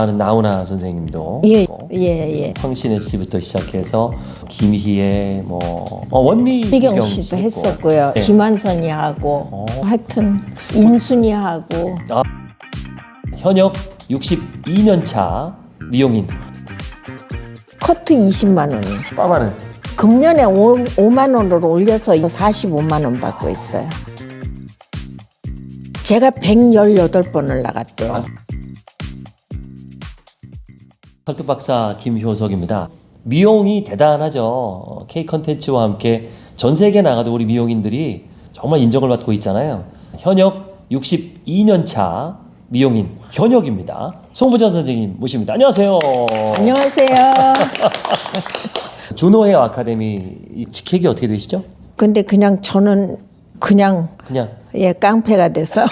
하는 나훈아 선생님도 예, 예, 예. 황신혜 씨부터 시작해서 김희애 뭐 어, 원미 미경 씨도. 했었고요. 예. 김한선이 하고 어. 하여튼 인순이 하고 현역 62년 차 미용인 커트 20만 원이 빠마는 금년에 5, 5만 원으로 올려서 45만 원 받고 있어요. 제가 118번을 나갔대요. 아. 설득 박사 김효석입니다. 미용이 대단하죠. 어, K 컨텐츠와 함께 전 세계 나가도 우리 미용인들이 정말 인정을 받고 있잖아요. 현역 62년 차 미용인 현역입니다. 송부전 선생님 모십니다. 안녕하세요. 안녕하세요. 준호 헤어 아카데미 이 직책이 어떻게 되시죠? 근데 그냥 저는 그냥 그냥 예 깡패가 돼서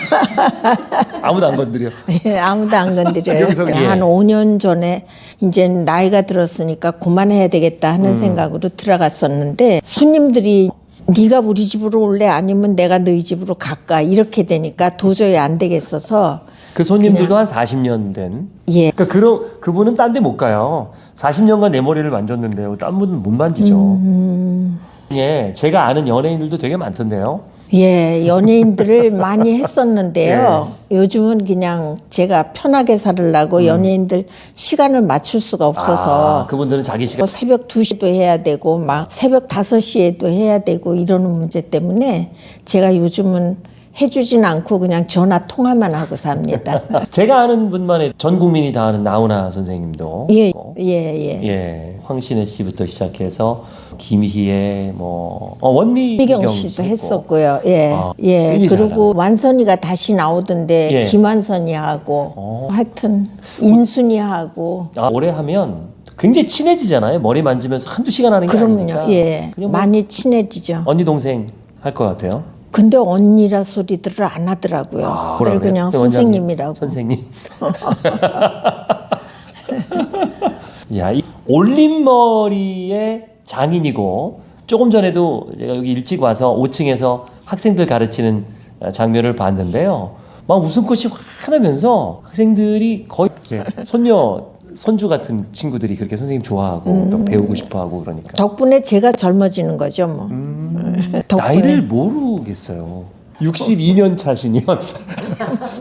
아무도 안 건드려. 예, 아무도 안 건드려요. 여기서, 예. 한 5년 전에 이제 나이가 들었으니까 그만해야 되겠다 하는 음. 생각으로 들어갔었는데 손님들이 네가 우리 집으로 올래 아니면 내가 너희 집으로 갈까 이렇게 되니까 도저히 안 되겠어서 그 손님들도 한 40년 된. 예 그러니까 그런 그분은 딴 데 못 가요. 40년간 내 머리를 만졌는데요. 딴 분은 못 만지죠. 음. 예, 제가 아는 연예인들도 되게 많던데요. 예, 연예인들을 많이 했었는데요. 예. 요즘은 그냥 제가 편하게 살으려고 연예인들 시간을 맞출 수가 없어서 음. 아, 그분들은 자기 시간 뭐 새벽 2시도 해야 되고 막 새벽 5시에도 해야 되고 이러는 문제 때문에 제가 요즘은 해주진 않고 그냥 전화 통화만 하고 삽니다. 제가 아는 분만 해. 전 국민이 다 아는 나훈아 선생님도 예. 예, 예. 예, 황신혜 씨부터 시작해서 김희애 뭐 어, 원미 미경 씨도. 했었고요. 예, 아, 예. 그리고 완선이가 다시 나오던데 예. 김완선이 하고 어. 하여튼 인순이 하고 아, 오래 하면 굉장히 친해지잖아요. 머리 만지면서 한두 시간 하는 게 그럼요. 아니니까. 예, 뭐 많이 친해지죠. 언니 동생 할 것 같아요. 근데 언니라 소리들을 안 하더라고요. 그래요? 그냥 또 원장님, 선생님이라고. 선생님. 야, 이 올림머리의 장인이고 조금 전에도 제가 여기 일찍 와서 5층에서 학생들 가르치는 장면을 봤는데요. 막 웃음꽃이 환하면서 학생들이 거의 이렇게 손녀 손주 같은 친구들이 그렇게 선생님 좋아하고 음. 막 배우고 싶어하고 그러니까 덕분에 제가 젊어지는 거죠, 뭐. 덕분에. 나이를 모르겠어요. 62년 차시면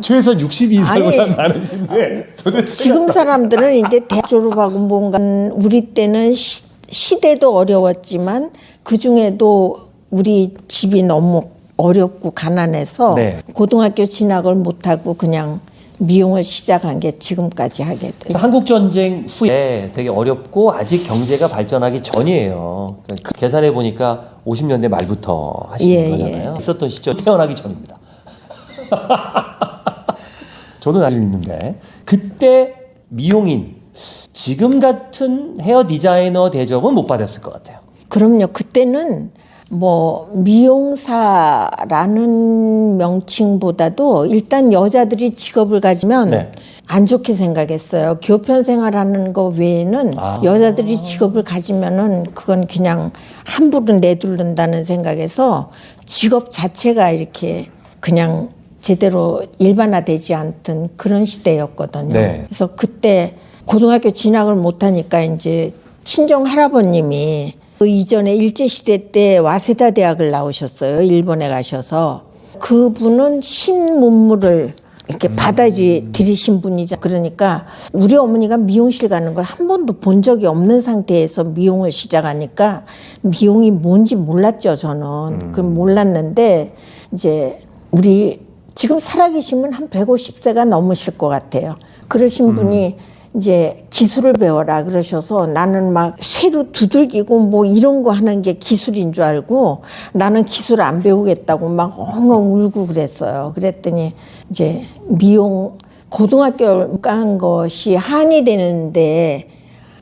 최소한 62살보다 아니, 많으신데 도대체 지금 사람들은 이제 대학 졸업하고 뭔가 우리 때는 시, 시대도 어려웠지만 그 중에도 우리 집이 너무 어렵고 가난해서 네. 고등학교 진학을 못하고 그냥 미용을 시작한 게 지금까지 하게 됐어요. 한국 전쟁 후에 되게 어렵고 아직 경제가 발전하기 전이에요. 그러니까 계산해 보니까 50년대 말부터 하시는 예, 거잖아요. 있었던 시절 태어나기 전입니다. 저도 나이 있는데 그때 미용인 지금 같은 헤어 디자이너 대접은 못 받았을 것 같아요. 그럼요. 그때는 뭐 미용사라는 명칭보다도 일단 여자들이 직업을 가지면 네. 안 좋게 생각했어요. 교편 생활하는 거 외에는 아. 여자들이 직업을 가지면은 그건 그냥 함부로 내두른다는 생각에서 직업 자체가 이렇게 그냥 제대로 일반화되지 않던 그런 시대였거든요. 네. 그래서 그때 고등학교 진학을 못하니까 이제 친정 할아버님이 그 이전에 일제 시대 때 와세다 대학을 나오셨어요. 일본에 가셔서. 그분은 신문물을 이렇게 받아지 들이신 분이자 그러니까 우리 어머니가 미용실 가는 걸 한 번도 본 적이 없는 상태에서 미용을 시작하니까 미용이 뭔지 몰랐죠 저는. 그 몰랐는데 이제 우리 지금 살아계시면 한 150세가 넘으실 것 같아요. 그러신 분이 이제 기술을 배워라 그러셔서 나는 막 쇠로 두들기고 뭐 이런 거 하는 게 기술인 줄 알고 나는 기술 안 배우겠다고 막 엉엉 울고 그랬어요. 그랬더니 이제 미용 고등학교 간 것이 한이 되는데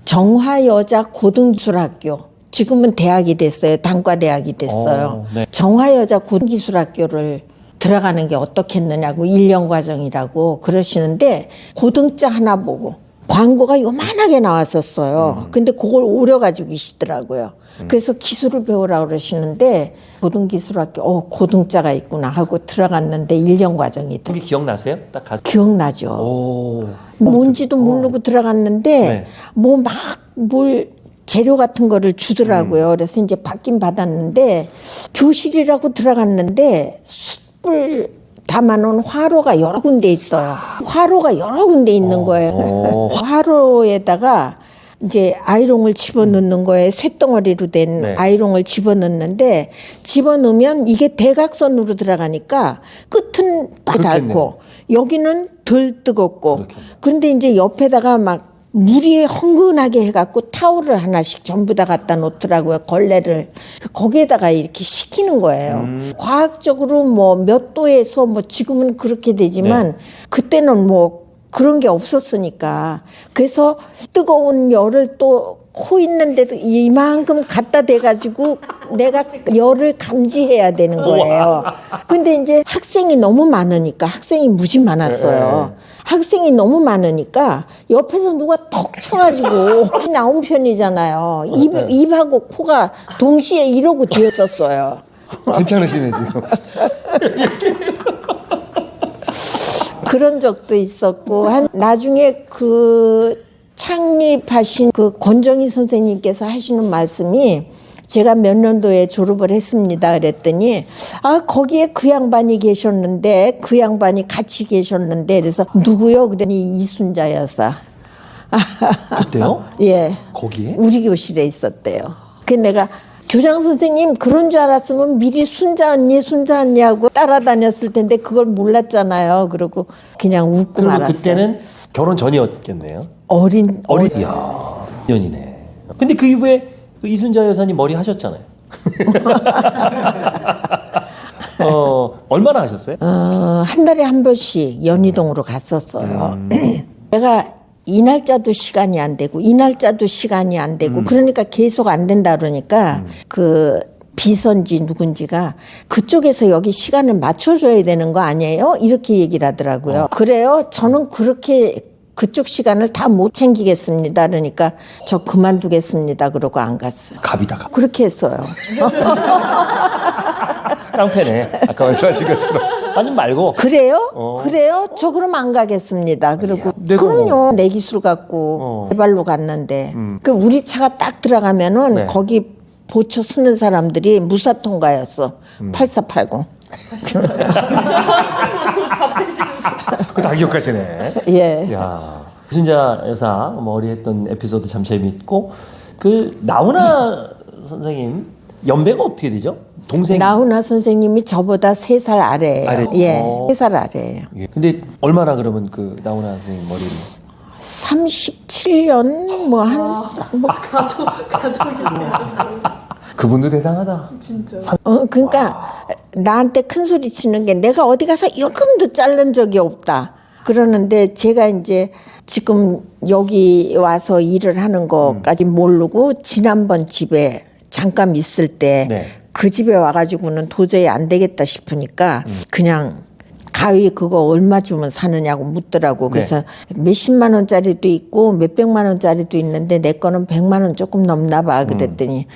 정화여자 고등기술학교 지금은 대학이 됐어요. 단과대학이 됐어요. 어, 네. 정화여자 고등기술학교를 들어가는 게 어떻겠느냐고 일년 과정이라고 그러시는데 고등자 하나 보고 광고가 요만하게 나왔었어요. 근데 그걸 오려가지고 계시더라고요. 그래서 기술을 배우라 그러시는데 고등기술학교 어 고등자가 있구나 하고 들어갔는데 1년 과정이 그게 기억나세요? 딱 가서. 기억나죠. 오. 뭔지도 모르고 들어갔는데 네. 뭐막뭘 재료 같은 거를 주더라고요. 그래서 이제 받긴 받았는데 교실이라고 들어갔는데 숯불 담아놓은 화로가 여러 군데 있어요. 화로가 여러 군데 있는 거예요. 어. 화로에다가 이제 아이롱을 집어넣는 거에 쇳덩어리로 된 네. 아이롱을 집어넣는데 집어넣으면 이게 대각선으로 들어가니까 끝은 바달고 여기는 덜 뜨겁고. 그런데 이제 옆에다가 막 물이 흥건하게 해갖고 타올을 하나씩 전부 다 갖다 놓더라고요 걸레를 거기에다가 이렇게 식히는 거예요 음. 과학적으로 뭐 몇 도에서 뭐 지금은 그렇게 되지만 네. 그때는 뭐 그런 게 없었으니까 그래서 뜨거운 열을 또 코 있는데도 이만큼 갖다 대가지고 내가 열을 감지해야 되는 거예요. 근데 이제 학생이 너무 많으니까 학생이 무지 많았어요. 학생이 너무 많으니까 옆에서 누가 턱 쳐가지고 나온 편이잖아요. 입, 입하고 코가 동시에 이러고 뒤었었어요. 괜찮으시네 지금. 그런 적도 있었고 한 나중에 그 창립하신 그 권정희 선생님께서 하시는 말씀이 제가 몇 년도에 졸업을 했습니다. 그랬더니 아 거기에 그 양반이 계셨는데 그 양반이 같이 계셨는데 그래서 누구요? 그러니 이순자 여사. 그때요? 예. 거기에? 우리 교실에 있었대요. 그 내가 교장 선생님 그런 줄 알았으면 미리 순자 언니 순자 언니하고 따라다녔을 텐데 그걸 몰랐잖아요. 그러고 그냥 웃고 말았어요. 그때는 결혼 전이었겠네요. 어린 어린 년이네. 근데 그 이후에 그 이순자 여사님 머리 하셨잖아요. 어 얼마나 하셨어요? 어, 한 달에 한 번씩 연희동으로 갔었어요. 내가 이 날짜도 시간이 안 되고 이 날짜도 시간이 안 되고 그러니까 계속 안 된다 그러니까 그 비선지 누군지가 그쪽에서 여기 시간을 맞춰줘야 되는 거 아니에요? 이렇게 얘기를 하더라고요. 그래요? 저는 그렇게 그쪽 시간을 다 못 챙기겠습니다. 그러니까 저 그만두겠습니다. 그러고 안 갔어요. 갑이다 갑. 그렇게 했어요. 깡패네. 아까 말씀하신 것처럼. 아니 말고. 그래요? 그래요? 저 그럼 안 가겠습니다. 그리고 내가 그럼요. 내 기술 갖고 어. 개발로 갔는데 그 우리 차가 딱 들어가면은 네. 거기 보초 쓰는 사람들이 무사 통과였어. 8480. 그다 기억하시네. 예. 야 이순자 여사 머리 했던 에피소드 참 재밌고 그 나훈아 선생님 연배가 어떻게 되죠? 동생. 나훈아 선생님이 저보다 세 살 아래예요. 아래. 예. 어. 세살 아래예요. 예. 근데 얼마나 그러면 그 나훈아 선생님 머리를? 37년 뭐 한 뭐, 그분도 대단하다. 어, 그러니까 나한테 큰 소리 치는 게 내가 어디 가서 요금도 자른 적이 없다. 그러는데 제가 이제 지금 여기 와서 일을 하는 것까지 모르고 지난번 집에 잠깐 있을 때그 네. 집에 와가지고는 도저히 안 되겠다 싶으니까 그냥 가위 그거 얼마 주면 사느냐고 묻더라고. 그래서 몇십만 원짜리도 있고 몇백만 원짜리도 있는데 내 거는 백만 원 조금 넘나 봐. 그랬더니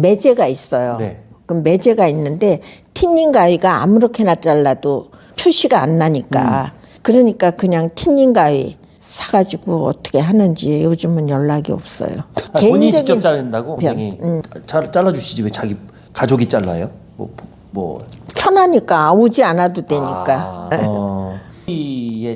매제가 있어요. 네. 그럼 매제가 있는데 티닝 가위가 아무렇게나 잘라도 표시가 안 나니까 그러니까 그냥 티닝 가위 사가지고 어떻게 하는지 요즘은 연락이 없어요. 아, 본인이 직접 자른다고 선생님 잘 잘라 주시지 왜 자기 가족이 잘라요? 뭐 뭐. 편하니까 오지 않아도 되니까. 아, 어.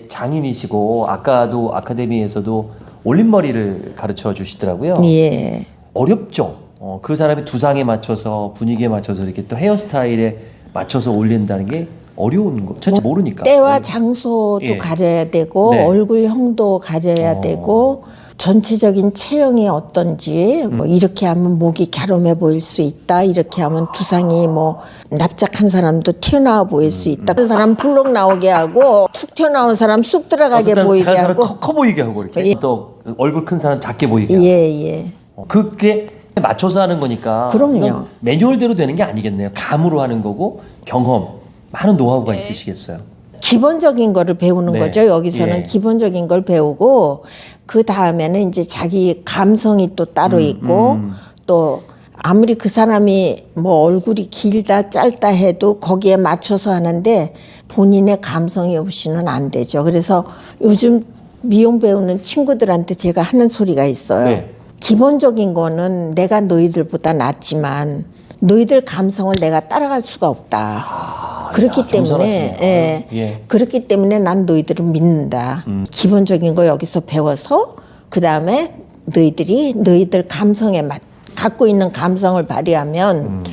장인이시고 아까도 아카데미에서도 올림머리를 가르쳐 주시더라고요. 예. 어렵죠. 어, 그 사람의 두상에 맞춰서 분위기에 맞춰서 이렇게 또 헤어스타일에 맞춰서 올린다는 게 어려운 거. 전혀 모르니까. 때와 장소도 예. 가려야 되고 네. 얼굴형도 가려야 어. 되고 전체적인 체형이 어떤지 뭐 이렇게 하면 목이 갸름해 보일 수 있다 이렇게 하면 두상이 뭐 납작한 사람도 튀어나와 보일 수 있다 그 사람 불룩 나오게 하고 툭 튀어나온 사람 쑥 들어가게 어떤 보이게 사람 하고 커, 커 보이게 하고 이렇게 예. 또 얼굴 큰 사람 작게 보이게 하고 예예 어, 그게 맞춰서 하는 거니까 그럼요. 매뉴얼대로 되는 게 아니겠네요. 감으로 하는 거고 경험 많은 노하우가 있으시겠어요. 기본적인 거를 배우는 네. 거죠. 여기서는 예. 기본적인 걸 배우고 그 다음에는 이제 자기 감성이 또 따로 음, 있고 또 아무리 그 사람이 뭐 얼굴이 길다 짧다 해도 거기에 맞춰서 하는데 본인의 감성이 없이는 안 되죠. 그래서 요즘 미용 배우는 친구들한테 제가 하는 소리가 있어요. 네. 기본적인 거는 내가 너희들보다 낫지만 너희들 감성을 내가 따라갈 수가 없다. 그렇기 야, 때문에. 예, 예. 그렇기 때문에 난 너희들을 믿는다. 기본적인 거 여기서 배워서 그 다음에 너희들이 너희들 감성에 맞 갖고 있는 감성을 발휘하면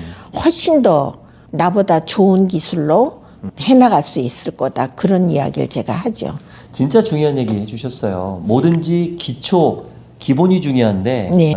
훨씬 더 나보다 좋은 기술로 해나갈 수 있을 거다. 그런 이야기를 제가 하죠. 진짜 중요한 얘기 해주셨어요. 뭐든지 기초 기본이 중요한데 네.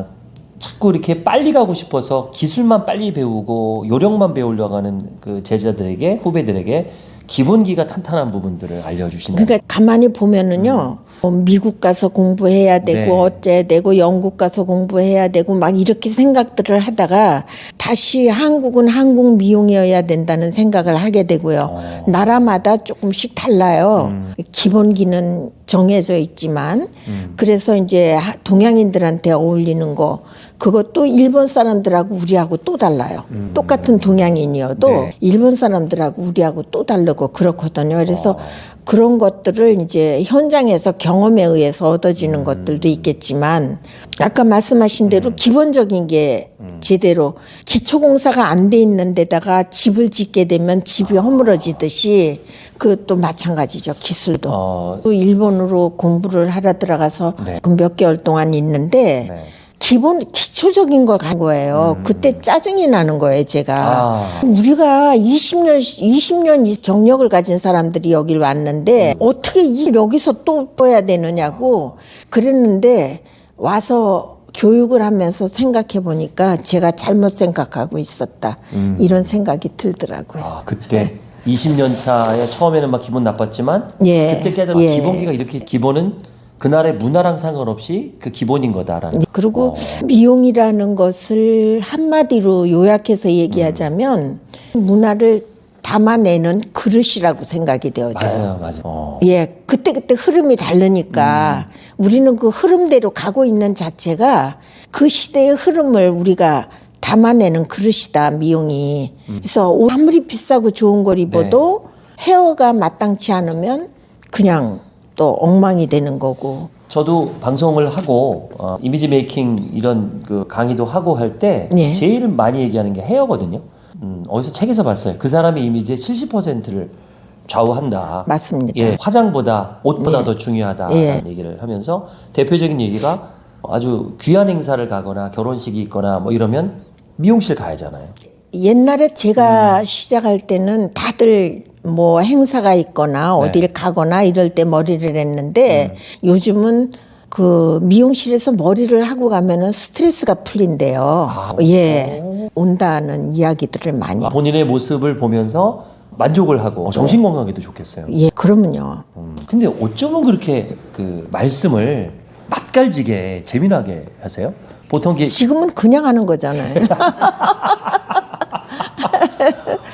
자꾸 이렇게 빨리 가고 싶어서 기술만 빨리 배우고 요령만 배우려고 하는 그 제자들에게 후배들에게 기본기가 탄탄한 부분들을 알려주신다. 그러니까 가만히 보면은요. 뭐 미국 가서 공부해야 되고 네. 어째 되고 영국 가서 공부해야 되고 막 이렇게 생각들을 하다가 다시 한국은 한국 미용이어야 된다는 생각을 하게 되고요. 나라마다 조금씩 달라요. 기본기는 정해져 있지만 그래서 이제 하- 동양인들한테 어울리는 거 그것도 일본 사람들하고 우리하고 또 달라요. 똑같은 동양인이어도 네. 일본 사람들하고 우리하고 또 다르고 그렇거든요. 그래서 그런 것들을 이제 현장에서 경험에 의해서 얻어지는 것들도 있겠지만 아까 말씀하신 대로 기본적인 게 제대로 기초공사가 안 돼 있는 데다가 집을 짓게 되면 집이 허물어지듯이 그것도 마찬가지죠. 기술도. 어, 그 일본으로 공부를 하러 들어가서 네. 그몇 개월 동안 있는데 네. 기본 기초적인 걸 간 거예요. 그때 짜증이 나는 거예요, 제가. 아. 우리가 20년 20년 이 경력을 가진 사람들이 여길 왔는데 어떻게 이 여기서 또 떠야 되느냐고 그랬는데 와서 교육을 하면서 생각해 보니까 제가 잘못 생각하고 있었다. 이런 생각이 들더라고요. 아, 그때 20년 차에 처음에는 막 기분 나빴지만 예, 그때 깨달아 예. 기본기가 이렇게 기본은 그날의 문화랑 상관없이 그 기본인 거다라는. 네, 그리고 미용이라는 것을 한마디로 요약해서 얘기하자면 문화를 담아내는 그릇이라고 생각이 되어져요. 맞아요, 맞아요. 어. 예, 그때 그때 흐름이 다르니까 우리는 그 흐름대로 가고 있는 자체가 그 시대의 흐름을 우리가 담아내는 그릇이다, 미용이. 그래서 옷 아무리 비싸고 좋은 걸 입어도 헤어가 마땅치 않으면 그냥 또 엉망이 되는 거고. 저도 방송을 하고 어, 이미지 메이킹 이런 그 강의도 하고 할때 네. 제일 많이 얘기하는 게 헤어거든요. 음, 어디서 책에서 봤어요. 그 사람의 이미지의 70%를 좌우한다. 맞습니다. 예, 화장보다 옷보다 예. 더 중요하다라는 예. 얘기를 하면서 대표적인 얘기가 아주 귀한 행사를 가거나 결혼식이 있거나 뭐 이러면 미용실 가야잖아요. 옛날에 제가 음. 시작할 때는 다들 뭐 행사가 있거나 네. 어딜 가거나 이럴 때 머리를 했는데 음. 요즘은 그 미용실에서 머리를 하고 가면은 스트레스가 풀린대요. 아, 예. 온다는 이야기들을 많이. 본인의 모습을 보면서 만족을 하고 정신 건강에도 좋겠어요. 예, 그러면요. 음, 근데 어쩌면 그렇게 그 말씀을 맛깔지게 재미나게 하세요? 보통 이게 지금은 그냥 하는 거잖아요.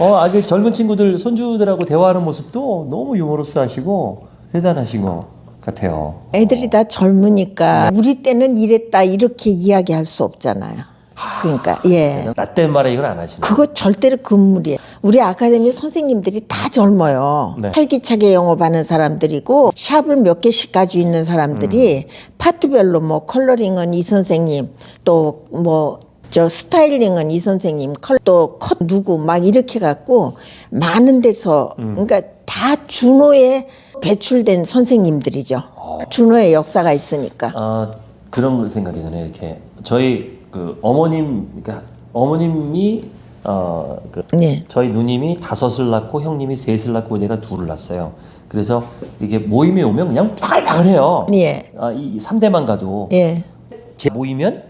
어, 아주 젊은 친구들 손주들하고 대화하는 모습도 너무 유머러스하시고 대단하신 것 같아요. 애들이 다 젊으니까 우리 때는 이랬다 이렇게 이야기할 수 없잖아요. 그러니까 예. 나때 말에 이건 안 하시네. 그거 절대로 금물이에요. 우리 아카데미 선생님들이 다 젊어요. 네. 활기차게 영업하는 사람들이고 샵을 몇 개씩 가지고 있는 사람들이 파트별로 뭐 컬러링은 이 선생님 또뭐 저 스타일링은 이 선생님 컬또컷 누구 막 이렇게 갖고 많은 데서 그러니까 다 준호에 배출된 선생님들이죠. 준호의 역사가 있으니까. 아 그런 생각이 드네요. 이렇게 저희 그 어머님 그러니까 어머님이 어 그 네. 저희 누님이 다섯을 낳고 형님이 셋을 낳고 내가 둘을 낳았어요. 그래서 이게 모임에 오면 그냥 바글바글해요. 예. 아, 이 3대만 가도 예. 제 모이면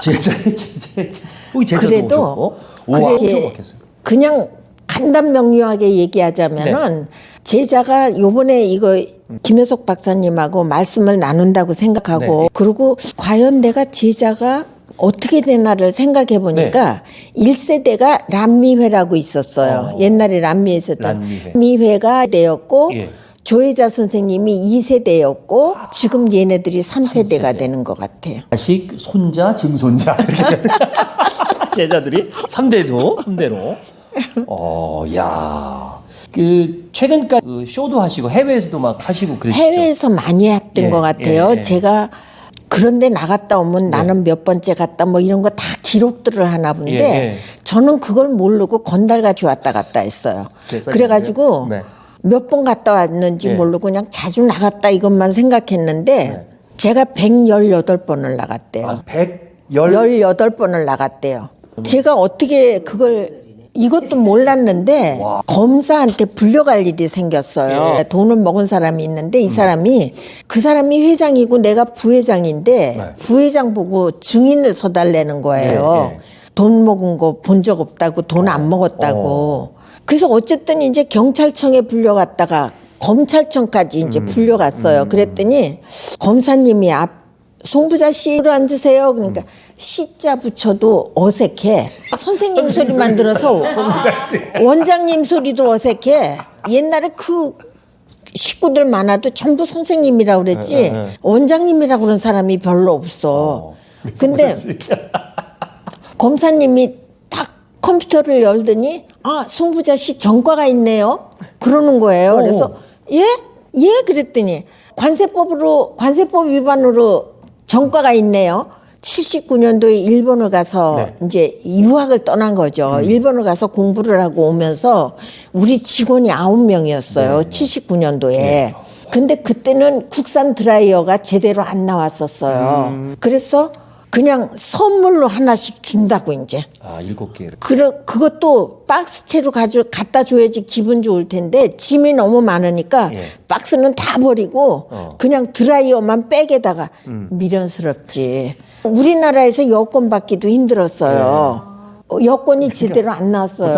제자 제자 제자 그래도 오셨고 우와 많겠어요. 그냥 간단 명료하게 얘기하자면은 네. 제자가 요번에 이거 김효석 박사님하고 말씀을 나눈다고 생각하고 네. 그리고 과연 내가 제자가 어떻게 되나를 생각해 보니까 일 1세대가 람미회라고 있었어요. 어. 옛날에 람미회 있었던 람미회. 람미회 가 되었고 예. 조혜자 선생님이 2세대였고 지금 얘네들이 3세대가 삼세대. 되는 것 같아요. 자식, 손자, 증손자 제자들이 3대도 3대로. 어, 야. 그 최근까지 그 쇼도 하시고 해외에서도 막 하시고 그러시죠. 해외에서 많이 했던 예, 것 같아요. 예, 예. 제가 그런데 나갔다 오면 나는 몇 번째 갔다 뭐 이런 거 다 기록들을 하나 본데 예, 예. 저는 그걸 모르고 건달같이 왔다 갔다 했어요. 그래가지고 네. 몇번 갔다 왔는지 예. 모르고 그냥 자주 나갔다 이것만 생각했는데 네. 제가 118번을 나갔대요. 아, 110 18번을 나갔대요. 제가 어떻게 그걸 이것도 몰랐는데 검사한테 불려갈 일이 생겼어요. 예. 돈을 먹은 사람이 있는데 이 사람이 그 사람이 회장이고 내가 부회장인데 네. 부회장 보고 증인을 서달라는 거예요. 예, 예. 돈 먹은 거 본 적 없다고 돈 안 먹었다고. 그래서 어쨌든 이제 경찰청에 불려갔다가 검찰청까지 이제 불려갔어요. 그랬더니 검사님이 앞 송부자 씨로 앉으세요. 그러니까 시자 붙여도 어색해. 선생님 소리만 들어서 원장님 소리도 어색해. 옛날에 그 식구들 많아도 전부 선생님이라고 그랬지 네, 네. 원장님이라고 그런 사람이 별로 없어. 근데 검사님이 딱 컴퓨터를 열더니 아 송부자 씨 전과가 있네요. 그러는 거예요. 그래서 예? 예? 그랬더니 관세법으로 관세법 위반으로 전과가 있네요. 79년도에 일본을 가서 네. 이제 유학을 떠난 거죠. 일본을 가서 공부를 하고 오면서 우리 직원이 아홉 명이었어요. 79년도에. 근데 그때는 국산 드라이어가 제대로 안 나왔었어요. 그래서 그냥 선물로 하나씩 준다고 이제. 아, 일곱 개. 그 그것도 박스채로 가져 갖다 줘야지 기분 좋을 텐데 짐이 너무 많으니까 예. 박스는 다 버리고 어. 그냥 드라이어만 백에다가 미련스럽지. 우리나라에서 여권 받기도 힘들었어요. 어, 여권이 제대로 안 나왔어요.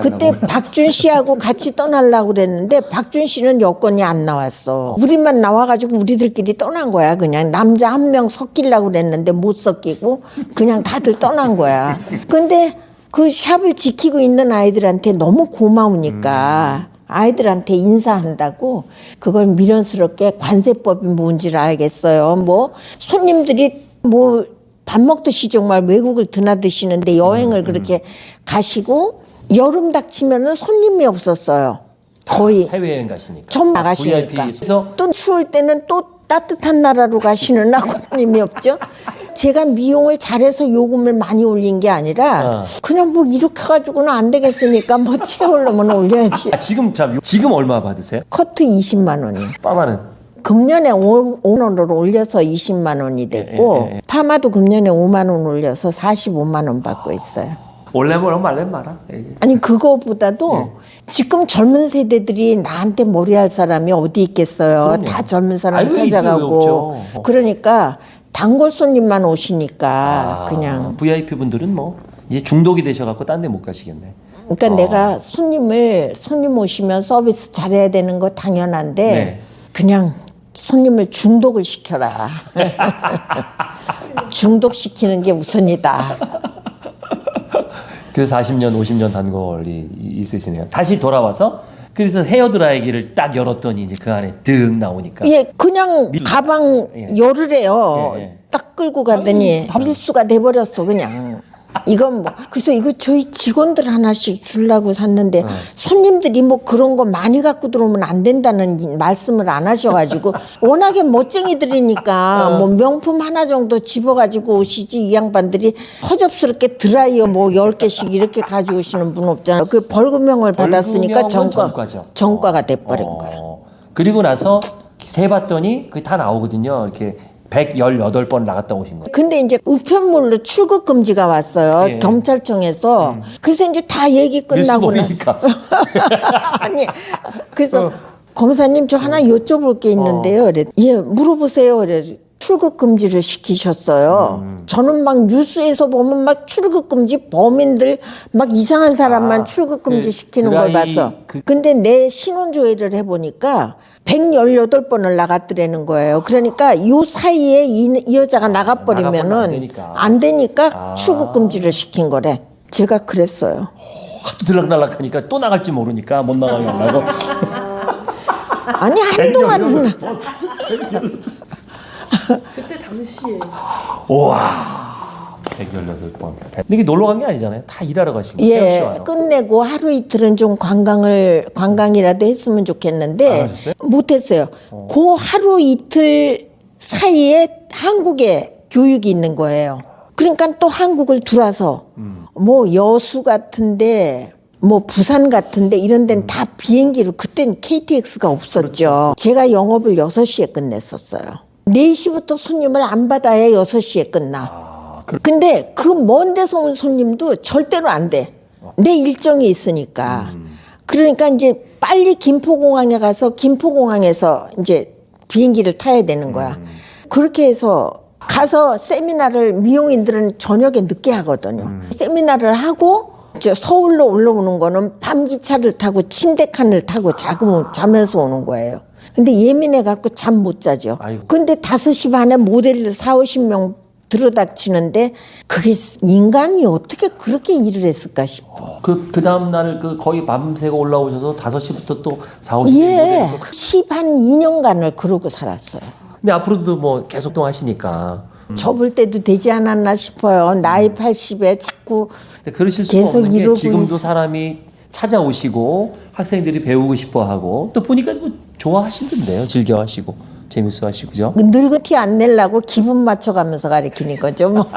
그때. 박준 씨하고 같이 떠나려고 그랬는데 박준 씨는 여권이 안 나왔어. 우리만 나와가지고 우리들끼리 떠난 거야. 그냥 남자 한 명 섞이려고 그랬는데 못 섞이고 그냥 다들 떠난 거야. 근데 그 샵을 지키고 있는 아이들한테 너무 고마우니까 아이들한테 인사한다고 그걸 미련스럽게 관세법이 뭔지를 알겠어요. 뭐 손님들이 뭐 밥 먹듯이 정말 외국을 드나드시는데 여행을 그렇게 가시고 여름 닥치면은 손님이 없었어요. 거의 해외여행 가시니까. 전 나가시니까. VIP에서 또 추울 때는 또 따뜻한 나라로 가시는 아버님이 없죠. 제가 미용을 잘해서 요금을 많이 올린 게 아니라 어. 그냥 뭐 이렇게 가지고는 안 되겠으니까 뭐 채우려면 올려야지. 아, 지금 참 지금 얼마 받으세요? 커트 20만 원이요. 빠마는 금년에 5원으로 올려서 20만 원이 됐고 예, 예, 예. 파마도 금년에 5만 원 올려서 45만 원 받고 있어요. 올래면 말래 마라. 예. 아니 그거보다도 예. 지금 젊은 세대들이 나한테 머리할 사람이 어디 있겠어요. 그럼요. 다 젊은 사람 찾아가고. 그러니까 단골 손님만 오시니까 아, 그냥 VIP 분들은 뭐 이제 중독이 되셔갖고 딴 데 못 가시겠네. 그러니까 아. 내가 손님을 손님 오시면 서비스 잘해야 되는 거 당연한데 네. 그냥 손님을 중독을 시켜라. 중독시키는 게 우선이다. 그래서 40년, 50년 단골이 있으시네요. 다시 돌아와서 그래서 헤어 드라이기를 딱 열었더니 이제 그 안에 득 나오니까. 예, 그냥 가방 예. 열으래요. 예, 예. 딱 끌고 가더니 밀수가 돼버렸어 그냥. 이건 뭐 그래서 이거 저희 직원들 하나씩 주려고 샀는데 손님들이 뭐 그런 거 많이 갖고 들어오면 안 된다는 말씀을 안 하셔가지고 워낙에 멋쟁이들이니까 뭐 명품 하나 정도 집어가지고 오시지 이 양반들이 허접스럽게 드라이어 뭐 열 개씩 이렇게 가져오시는 분 없잖아요. 그 벌금형을 받았으니까 전과 전과죠. 전과가 돼버린 어. 거예요. 그리고 나서 세봤더니 그게 다 나오거든요. 이렇게 118번 나갔다 오신 거예요. 근데 이제 우편물로 출국 금지가 왔어요. 예. 경찰청에서. 그래서 이제 다 얘기 끝나고 나. 아니 그래서 어. 검사님 저 하나 여쭤볼 게 있는데요. 그래. 예 물어보세요. 그래. 출국 금지를 시키셨어요. 저는 막 뉴스에서 보면 막 출국 금지 범인들 막 이상한 사람만 아, 출국 금지 그 시키는 걸 드라이 봐서. 그- 근데 내 신원 조회를 해 보니까 118번을 나갔더라는 거예요. 그러니까 요 사이에 이, 이 여자가 나가 버리면 안 나가버리면은 되니까. 안 되니까 아. 출국 금지를 시킨 거래. 제가 그랬어요. 하도 들락날락하니까 또 나갈지 모르니까 못 나가게 하려고. 아니 한동안 그때 당시에 우와. 118번. 근데 이게 놀러 간 게 아니잖아요. 다 일하러 가신 거예요. 예. 끝내고 하루 이틀은 좀 관광을 관광이라도 했으면 안 좋겠는데 하셨어요? 못했어요. 그 하루 이틀 사이에 한국에 교육이 있는 거예요. 그러니까 또 한국을 들어와서 음. 뭐 여수 같은데 뭐 부산 같은데 이런 데는 다 비행기로 그땐 KTX가 없었죠. 제가 영업을 6시에 끝냈었어요. 4시부터 손님을 안 받아야 6시에 끝나. 아, 그, 근데 그 먼 데서 온 손님도 절대로 안 돼. 내 일정이 있으니까. 그러니까 이제 빨리 김포공항에 가서 김포공항에서 이제 비행기를 타야 되는 거야. 그렇게 해서 가서 세미나를 미용인들은 저녁에 늦게 하거든요. 세미나를 하고 저 서울로 올라오는 거는 밤 기차를 타고 침대 칸을 타고 자금 자면서 오는 거예요. 근데 예민해 갖고 잠 못 자죠. 아이고. 근데 5시 반에 모델을 4, 50명 들어닥치는데 그게 인간이 어떻게 그렇게 일을 했을까 싶어. 그, 그 다음날 그 거의 밤새고 올라오셔서 5시부터 또 4, 5시. 예. 10한 2년간을 그러고 살았어요. 근데 앞으로도 뭐 계속 또 하시니까. 접을 때도 되지 않았나 싶어요. 나이 80에 자꾸 계속 이러고 지금도 있- 사람이 찾아오시고 학생들이 배우고 싶어 하고 또 보니까 뭐 좋아하시던데요. 즐겨 하시고 재밌어 하시고 그죠? 늙은 티 안 내려고 기분 맞춰가면서 가르치는 거죠. 뭐.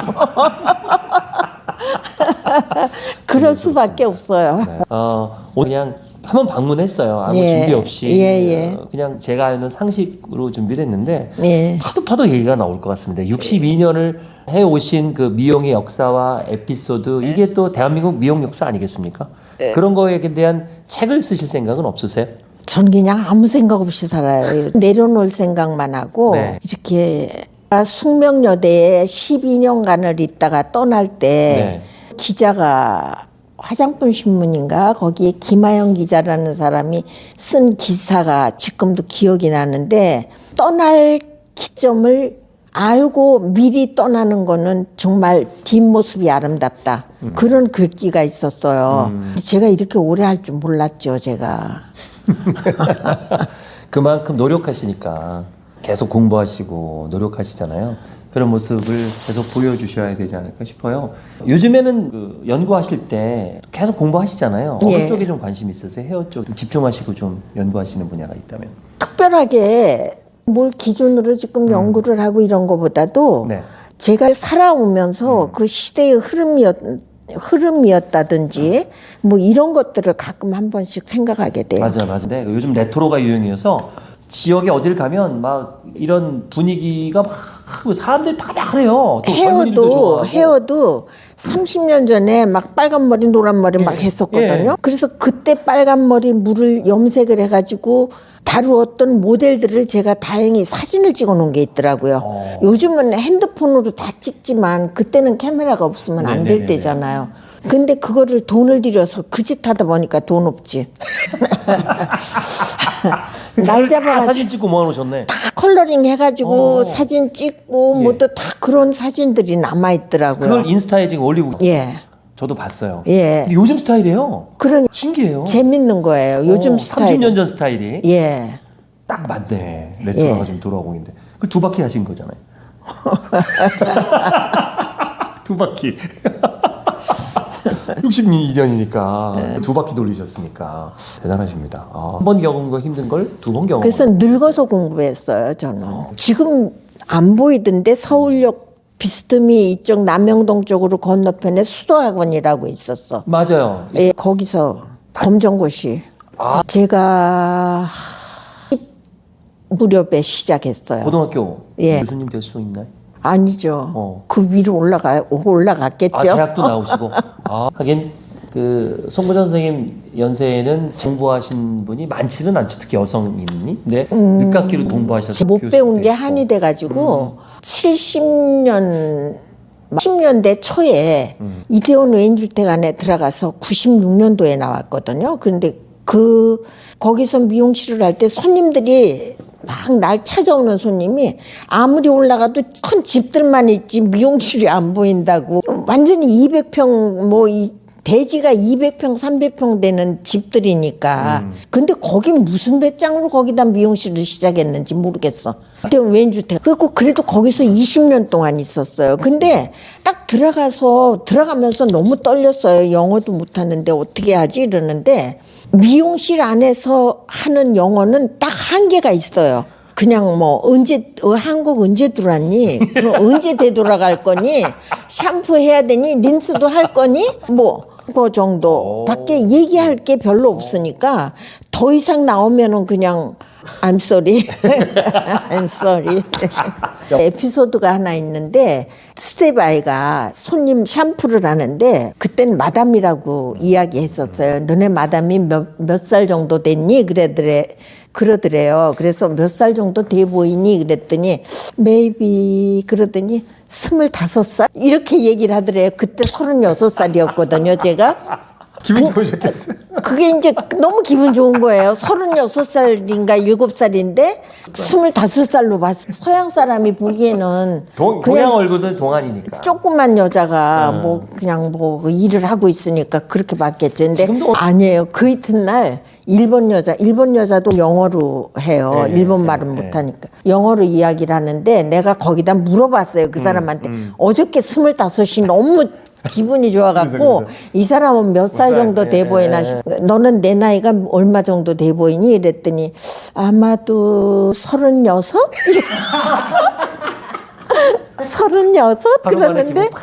그럴 수밖에 없어요. 네. 어, 그냥 한번 방문했어요. 아무 예. 준비 없이 예, 예. 어, 그냥 제가 아는 상식으로 준비를 했는데 예. 파도 파도 얘기가 나올 것 같습니다. 62년을 해 오신 그 미용의 역사와 에피소드 이게 또 대한민국 미용 역사 아니겠습니까? 예. 그런 거에 대한 책을 쓰실 생각은 없으세요? 전 그냥 아무 생각 없이 살아요. 내려놓을 생각만 하고 네. 이렇게 숙명여대에 12년간을 있다가 떠날 때 네. 기자가 화장품 신문인가 거기에 김하영 기자라는 사람이 쓴 기사가 지금도 기억이 나는데 떠날 기점을 알고 미리 떠나는 거는 정말 뒷모습이 아름답다. 그런 글귀가 있었어요. 제가 이렇게 오래 할 줄 몰랐죠, 제가. 그만큼 노력하시니까 계속 공부하시고 노력하시잖아요. 그런 모습을 계속 보여주셔야 되지 않을까 싶어요. 요즘에는 그 연구하실 때 계속 공부하시잖아요. 어느 예. 쪽에 좀 관심 있으세요? 헤어 쪽좀 집중하시고 좀 연구하시는 분야가 있다면. 특별하게 뭘 기준으로 지금 연구를 하고 이런 거보다도 음. 네. 음. 제가 살아오면서 그 시대의 흐름이었 흐름이었다든지 뭐 이런 것들을 가끔 한 번씩 생각하게 돼요. 맞아, 맞아. 네, 요즘 레트로가 유행이어서 지역에 어딜 가면 막 이런 분위기가 막 사람들이 젊은이들도 헤어도. 헤어도 30년 전에 막 빨간 머리 노란 머리 막 했었거든요. 예. 그래서 그때 빨간 머리 물을 염색을 해가지고 다루었던 모델들을 제가 다행히 사진을 찍어 놓은 게 있더라고요. 어. 요즘은 핸드폰으로 다 찍지만 그때는 카메라가 없으면 안 될. 때잖아요. 근데 그거를 돈을 들여서 그 짓 하다 보니까 돈 없지. 날 다 잡아가지고 사진 찍고 모아놓으셨네. 다 coloring 해가지고 어. 사진 찍고 예. 뭐또 다 그런 사진들이 남아 있더라고요. 그걸 인스타에 지금 올리고 예, 저도 봤어요. 예. 요즘 스타일이에요. 그러니 신기해요. 재밌는 거예요. 요즘 어, 스타일. 30년 전 스타일이 예, 딱 맞네. 레트로가 예. 좀 돌아오고 있는데. 그 두 바퀴 하신 거잖아요. 두 바퀴. 62년이니까 두 바퀴 돌리셨으니까 대단하십니다. 아, 한번 겪은 거 힘든 걸 두 번 경험. 그래서 늙어서 공부했어요. 저는 지금 안 보이던데 서울역 비스듬히 이쪽 남영동 쪽으로 건너편에 수도학원이라고 있었어. 맞아요. 예, 거기서 검정고시. 아. 제가 10 무렵에 시작했어요. 고등학교 예. 교수님 될 수 있나요? 아니죠. 어. 그 위로 올라가 올라갔겠죠. 아 대학도 나오시고. 아 하긴 그 송구전 선생님 연세에는 공부하신 분이 많지는 않죠. 특히 여성인이. 근데 늦깎이로 공부하셔서 음. 못 배운 게. 한이 돼 가지고 70년 10년대 초에 이태원 외인주택 안에 들어가서 96년도에 나왔거든요. 근데 그 거기서 미용실을 할 때 손님들이 막 날 찾아오는 손님이 아무리 올라가도 큰 집들만 있지 미용실이 안 보인다고 완전히 200평 뭐 이 대지가 200평, 300평 되는 집들이니까. 근데 거기 무슨 배짱으로 거기다 미용실을 시작했는지 모르겠어. 그때 왼주택. 그리고 그래도 거기서 20년 동안 있었어요. 근데 딱 들어가서, 들어가면서 너무 떨렸어요. 영어도 못하는데 어떻게 하지? 이러는데 미용실 안에서 하는 영어는 딱 한계가 있어요. 그냥 뭐 언제 어, 한국 언제 들어왔니? 그럼 언제 되돌아갈 거니? 샴푸 해야 되니? 린스도 할 거니? 뭐 그 정도 밖에 얘기할 게 별로 없으니까 더 이상 나오면은 그냥 I'm sorry, I'm sorry. 에피소드가 하나 있는데 스테바이가 손님 샴푸를 하는데 그땐 마담이라고 이야기했었어요. 너네 마담이 몇몇살 정도 됐니? 그래더래. 그러더래요. 그래서 몇 살 정도 돼 보이니? 그랬더니 maybe 그러더니 스물다섯 살 이렇게 얘기를 하더래요. 그때 서른여섯 살이었거든요. 제가. 기분 좋으셨겠어요. 그게 이제 너무 기분 좋은 거예요. 서른여섯 살인가 일곱 살인데 스물다섯 살로 봤어. 서양 사람이 보기에는 동, 동양 얼굴은 동안이니까. 조그만 여자가 뭐 그냥 뭐 일을 하고 있으니까 그렇게 봤겠죠. 근데 지금도- 아니에요. 그 이튿날 일본 여자, 일본 여자도 영어로 해요. 네, 일본 네, 말은 네. 못하니까. 영어로 이야기를 하는데 내가 거기다 물어봤어요. 음, 그 사람한테. 어저께 스물다섯이 너무 기분이 좋아갖고 이 사람은 몇살 살? 정도 돼 네, 보이나 네. 싶 너는 내 나이가 얼마 정도 돼 보이니? 이랬더니 아마도 서른여섯? 서른여섯? 그러는데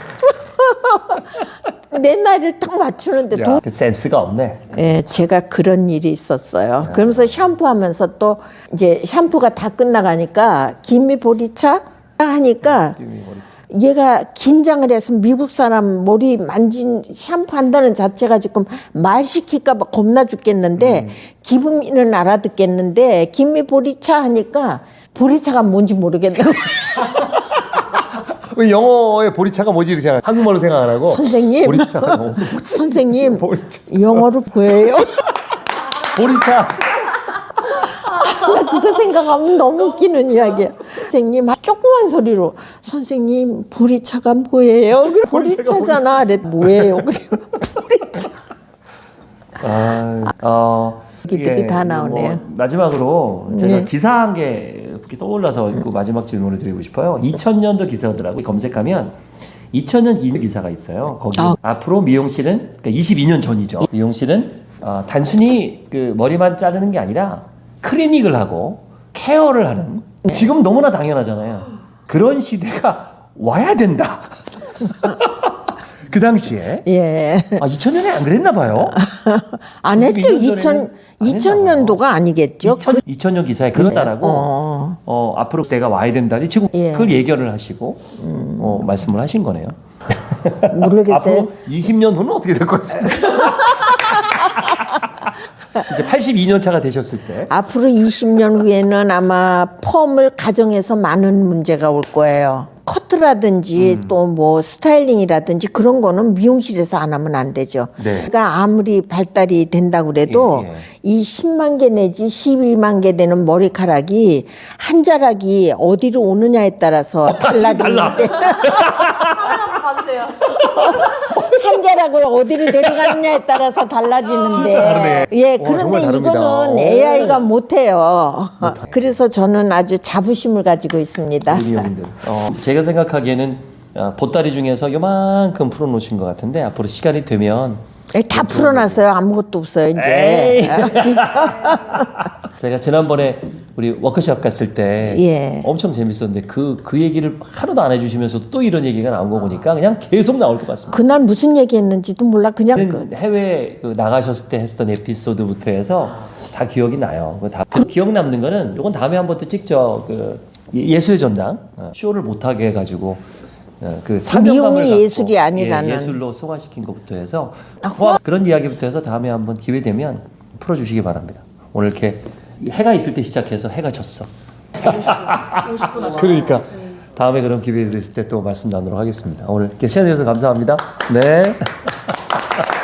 내 나이를 딱 맞추는데 도... 야, 그 센스가 없네. 예, 제가 그런 일이 있었어요. 그러면서 샴푸하면서 또 이제 샴푸가 다 끝나가니까 김미 보리차 하니까 얘가 긴장을 해서 미국 사람 머리 만진 샴푸 한다는 자체가 지금 말 시킬까봐 겁나 죽겠는데 기분이는 알아듣겠는데 김미 보리차 하니까 보리차가 뭔지 모르겠다고 왜 영어의 보리차가 뭐지 이렇게 생각? 한국말로 생각 안 하고 선생님 보리차가 너무 선생님 보리차. 영어로 보여요? 보리차. 나 그거 생각하면 너무 웃기는 이야기야. 선생님, 아, 조그만 소리로 선생님 보리차가 뭐예요? 그래, 보리차잖아. 그래, 뭐예요? 그래, 보리차. 아, 어, 얘기들이 다 나오네요. 뭐 마지막으로 제가 네. 기사 한개 이렇게 떠올라서 그 마지막 질문을 드리고 싶어요. 2000년도 기사더라고요. 검색하면 2000년 이 기사가 있어요. 거기 아. 앞으로 미용실은 그러니까 22년 전이죠. 미용실은 어, 단순히 그 머리만 자르는 게 아니라 클리닉을 하고 케어를 하는 네. 지금 너무나 당연하잖아요. 그런 시대가 와야 된다. 그 당시에 예. 아 2000년에 안 그랬나 봐요. 안 했죠. 22년 2000, 전에는 안 했나 2000년도가 아니겠죠. 2000, 2000년 기사에 그렇다라고 어. 어. 앞으로 때가 와야 된다니 지금 예. 음. 그걸 예견을 하시고 어, 말씀을 하신 거네요. 모르겠어요. 앞으로 20년 후는 어떻게 될 것같습니까 이제 82년 차가 되셨을 때 앞으로 20년 후에는 아마 펌을 가정에서 많은 문제가 올 거예요. 커트라든지 음. 또뭐 스타일링이라든지 그런 거는 미용실에서 안 하면 안 되죠. 네. 그러니까 아무리 발달이 된다고 그래도 예, 예. 이 10만 개 내지 12만 개 되는 머리카락이 한 자락이 어디로 오느냐에 따라서 달라지는데 하나 자락을 어디로 데려가느냐에 따라서 달라지는데 진짜 다르네. 예 와, 그런데. 이거는 오. AI가 못해요. 그래서 저는 아주 자부심을 가지고 있습니다. 어, 제가 생각하기에는 어, 보따리 중에서 요만큼 풀어놓으신 것 같은데 앞으로 시간이 되면 예, 다 풀어놨어요. 아무것도 없어요 이제. 아. 제가 지난번에 우리 워크숍 갔을 때 예. 엄청 재밌었는데 그, 그 얘기를 하나도 안 해주시면서 또 이런 얘기가 나온 거 보니까 그냥 계속 나올 것 같습니다. 그날 무슨 얘기 했는지도 몰라. 그냥 그, 해외 그 나가셨을 때 했던 에피소드부터 해서 다 기억이 나요. 그 다, 그 기억 남는 거는 요건 다음에 한 번 또 찍죠. 그 예- 예수의 전당 어, 쇼를 못하게 해가지고 어, 그 사명감을 미움이 갖고 예술이 아니라는. 아, 예, 예술로 소화시킨 것부터 해서 포함- 그런 이야기부터 해서 다음에 한번 기회 되면 풀어주시기 바랍니다. 오늘 이렇게 해가 있을 때 시작해서 해가 졌어. 그러니까 다음에 그런 기회 있을 때 또 말씀 나누도록 하겠습니다. 오늘 시간 내주셔서 감사합니다. 네.